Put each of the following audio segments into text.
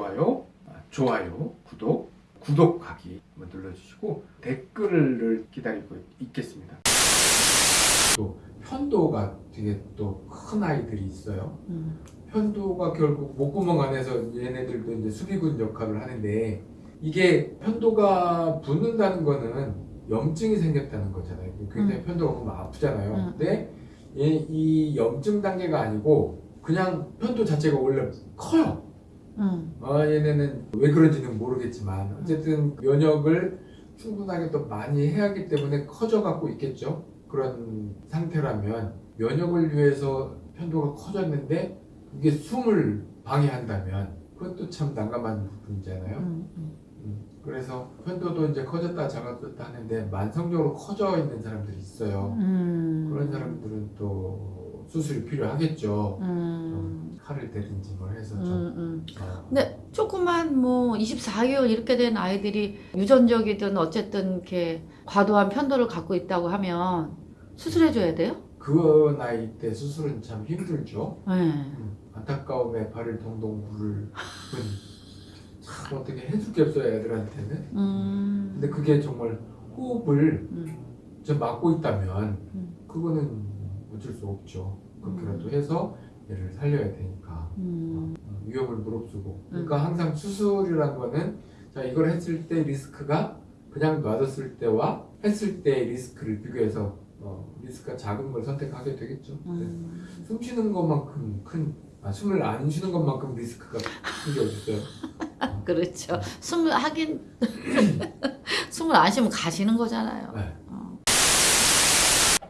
좋아요, 아, 좋아요, 구독, 구독하기 한번 눌러주시고 댓글을 기다리고 있겠습니다. 또 편도가 되게 또 큰 아이들이 있어요. 음. 편도가 결국 목구멍 안에서 얘네들도 이제 수비군 역할을 하는데 이게 편도가 붓는다는 거는 염증이 생겼다는 거잖아요. 굉장히 편도가 보면 아프잖아요. 음. 근데 얘- 이 염증 단계가 아니고 그냥 편도 자체가 원래 커요. 음. 아, 얘네는 왜 그런지는 모르겠지만 어쨌든 면역을 충분하게 또 많이 해야 하기 때문에 커져 갖고 있겠죠. 그런 상태라면 면역을 위해서 편도가 커졌는데 그게 숨을 방해한다면 그것도 참 난감한 부분이잖아요. 음. 음. 음, 그래서 편도도 이제 커졌다 작아졌다 하는데 만성적으로 커져 있는 사람들이 있어요. 음. 그런 사람들은 또 수술이 필요하겠죠. 음. 좀 칼을 대든지 뭘 해서 음. 좀 음. 어, 근데 조그만 뭐 24개월 이렇게 된 아이들이 유전적이든 어쨌든 이렇게 과도한 편도를 갖고 있다고 하면 수술해줘야 돼요? 그 나이 때 수술은 참 힘들죠. 네. 음, 안타까움에 발을 동동 구를 뿐. 참 어떻게 해줄 게 없어요 애들한테는. 음. 근데 그게 정말 호흡을 음. 좀 막고 있다면 음. 그거는 어쩔 수 없죠. 그렇게라도 해서 얘를 살려야 되니까 음. 어, 위험을 무릅쓰고. 그러니까 항상 수술이란 거는 자 이걸 했을 때 리스크가 그냥 놔뒀을 때와 했을 때의 리스크를 비교해서 어, 리스크가 작은 걸 선택하게 되겠죠. 음. 숨 쉬는 것만큼 큰, 아, 숨을 안 쉬는 것만큼 리스크가 큰 게 어딨어요. 그렇죠. 숨을 하긴 숨을 안 쉬면 가시는 거잖아요. 네. 어.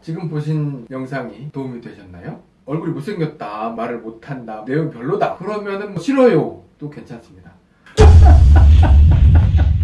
지금 보신 영상이 도움이 되셨나요? 얼굴이 못생겼다, 말을 못한다, 내용 별로다. 그러면은 뭐 싫어요. 또 괜찮습니다.